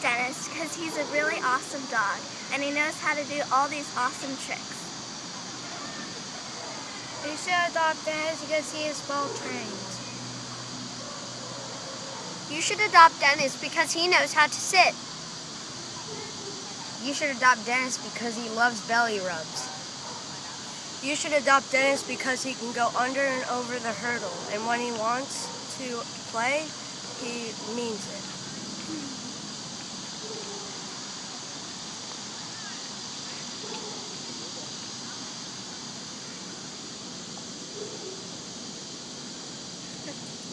Dennis because he's a really awesome dog and he knows how to do all these awesome tricks. You should adopt Dennis because he is well trained. You should adopt Dennis because he knows how to sit. You should adopt Dennis because he loves belly rubs. You should adopt Dennis because he can go under and over the hurdle, and when he wants to play, he means it. Okay.